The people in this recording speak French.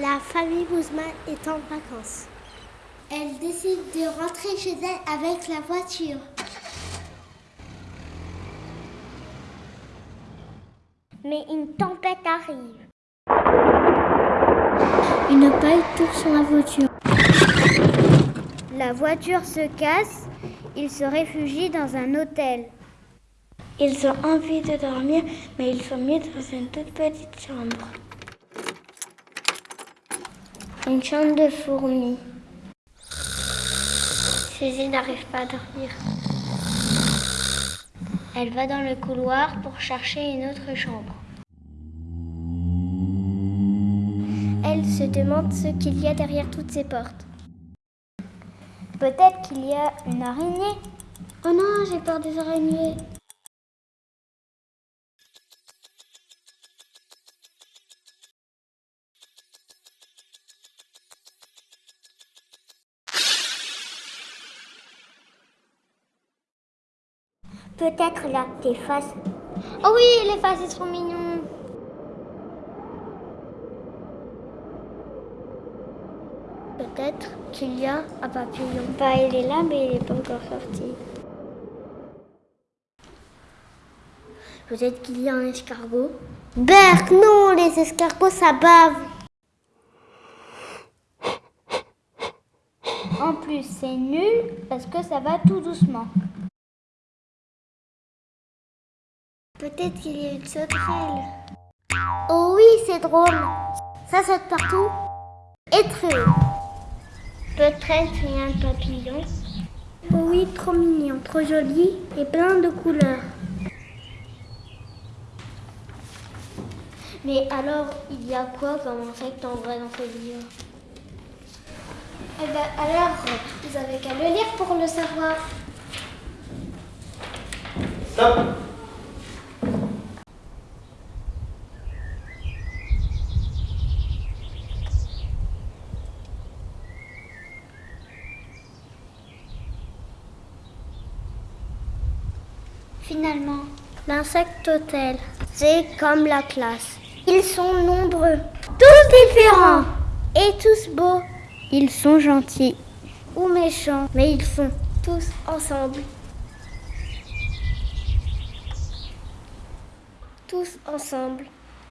La famille Bouzman est en vacances. Elle décide de rentrer chez elle avec la voiture. Mais une tempête arrive. Une paille tombe sur la voiture. La voiture se casse. Ils se réfugient dans un hôtel. Ils ont envie de dormir, mais ils sont mis dans une toute petite chambre. Une chambre de fourmis. Suzy n'arrive pas à dormir. Elle va dans le couloir pour chercher une autre chambre. Elle se demande ce qu'il y a derrière toutes ces portes. Peut-être qu'il y a une araignée. Oh non, j'ai peur des araignées. Peut-être là, tes faces. Oh oui, les faces, ils sont mignons. Peut-être qu'il y a un papillon. Bah, il est là, mais il n'est pas encore sorti. Peut-être qu'il y a un escargot. Berk, non, les escargots, ça bave. En plus, c'est nul parce que ça va tout doucement. Peut-être qu'il y a une sauterelle. Oh oui, c'est drôle. Ça saute partout. Et très haut. Peut-être qu'il y a un papillon. Oh oui, trop mignon, trop joli et plein de couleurs. Mais alors, il y a quoi comme insecte en vrai dans ce livre? Eh ben alors, vous avez qu'à le lire pour le savoir. Stop Finalement, l'insecte hôtel, c'est comme la classe. Ils sont nombreux, tous différents et tous beaux. Ils sont gentils ou méchants, mais ils sont tous ensemble. Tous ensemble.